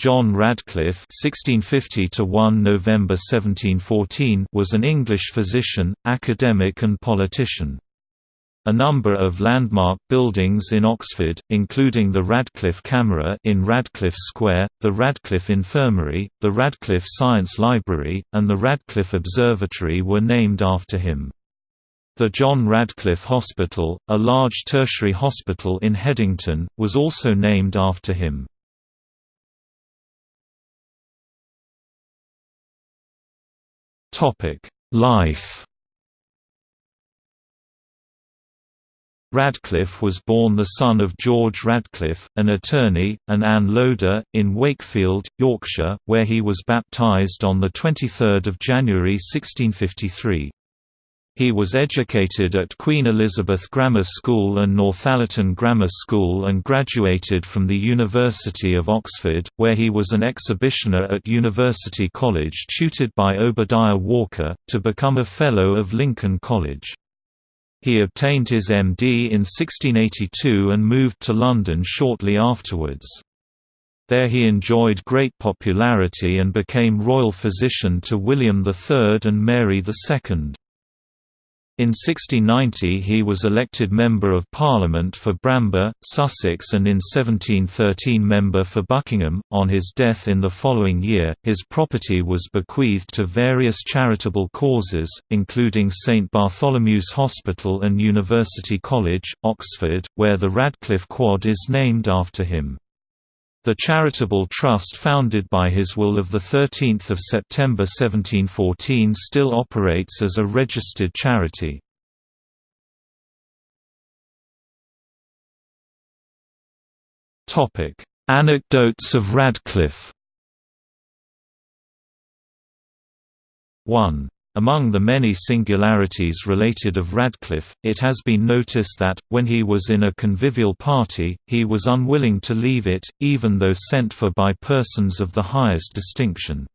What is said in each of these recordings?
John Radcliffe (1650–1 November 1714) was an English physician, academic, and politician. A number of landmark buildings in Oxford, including the Radcliffe Camera in Radcliffe Square, the Radcliffe Infirmary, the Radcliffe Science Library, and the Radcliffe Observatory were named after him. The John Radcliffe Hospital, a large tertiary hospital in Headington, was also named after him. Life Radcliffe was born the son of George Radcliffe, an attorney, and Anne Loder, in Wakefield, Yorkshire, where he was baptised on 23 January 1653. He was educated at Queen Elizabeth Grammar School and Northallerton Grammar School and graduated from the University of Oxford, where he was an exhibitioner at University College tutored by Obadiah Walker, to become a Fellow of Lincoln College. He obtained his MD in 1682 and moved to London shortly afterwards. There he enjoyed great popularity and became royal physician to William III and Mary II. In 1690 he was elected Member of Parliament for Bramber, Sussex and in 1713 Member for Buckingham. On his death in the following year, his property was bequeathed to various charitable causes, including St Bartholomew's Hospital and University College, Oxford, where the Radcliffe Quad is named after him. The charitable trust founded by his will of 13 September 1714 still operates as a registered charity. Anecdotes of Radcliffe. 1 among the many singularities related of Radcliffe, it has been noticed that, when he was in a convivial party, he was unwilling to leave it, even though sent for by persons of the highest distinction.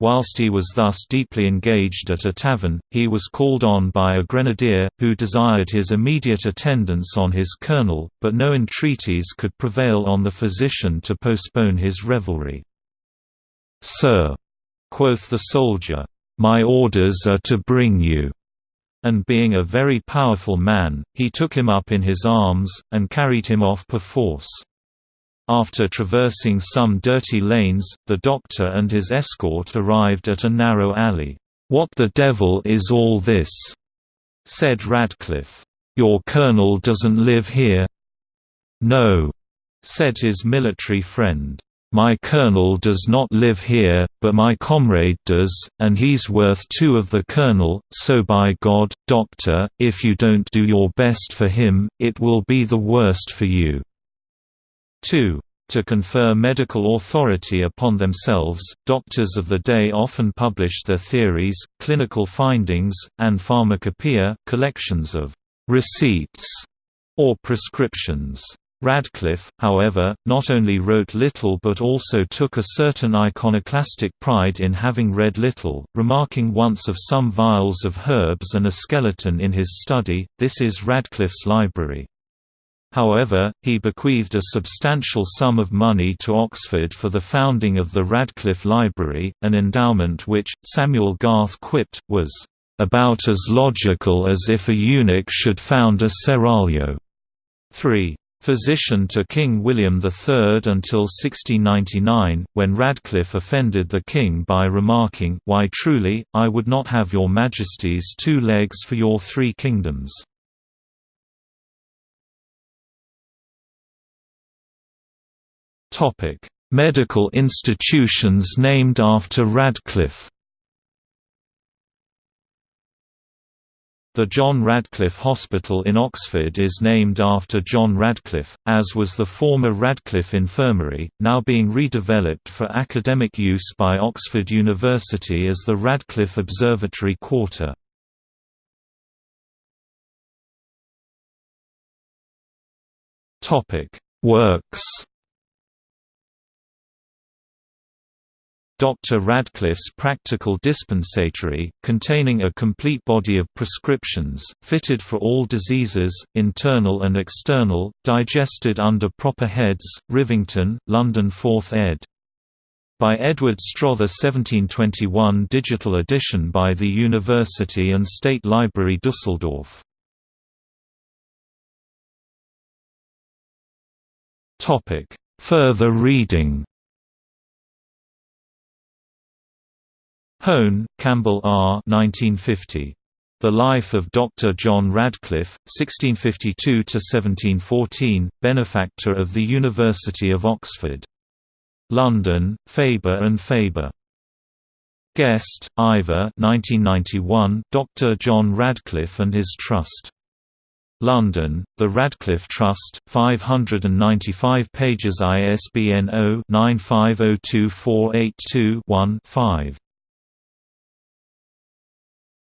Whilst he was thus deeply engaged at a tavern, he was called on by a grenadier, who desired his immediate attendance on his colonel, but no entreaties could prevail on the physician to postpone his revelry. "'Sir,' quoth the soldier, my orders are to bring you." And being a very powerful man, he took him up in his arms, and carried him off perforce. After traversing some dirty lanes, the doctor and his escort arrived at a narrow alley. "'What the devil is all this?' said Radcliffe. "'Your colonel doesn't live here?' "'No,' said his military friend. My colonel does not live here, but my comrade does, and he's worth two of the colonel, so by God, doctor, if you don't do your best for him, it will be the worst for you." 2. To confer medical authority upon themselves, doctors of the day often published their theories, clinical findings, and pharmacopoeia collections of «receipts» or prescriptions. Radcliffe, however, not only wrote little but also took a certain iconoclastic pride in having read little, remarking once of some vials of herbs and a skeleton in his study, this is Radcliffe's library. However, he bequeathed a substantial sum of money to Oxford for the founding of the Radcliffe Library, an endowment which, Samuel Garth quipped, was, "...about as logical as if a eunuch should found a seraglio." 3 physician to King William III until 1699, when Radcliffe offended the king by remarking, Why truly, I would not have your majesty's two legs for your three kingdoms. Medical institutions named after Radcliffe The John Radcliffe Hospital in Oxford is named after John Radcliffe, as was the former Radcliffe Infirmary, now being redeveloped for academic use by Oxford University as the Radcliffe Observatory Quarter. Works Dr. Radcliffe's Practical Dispensatory, containing a complete body of prescriptions, fitted for all diseases, internal and external, digested under proper heads, Rivington, London 4th ed. By Edward Strother 1721 digital edition by the University and State Library Dusseldorf. Further reading Hone, Campbell R. 1950. The Life of Dr. John Radcliffe, 1652–1714, benefactor of the University of Oxford. London, Faber and Faber. Guest, Ivor 1991, Dr. John Radcliffe and His Trust. London, The Radcliffe Trust, 595 pages ISBN 0-95024821-5.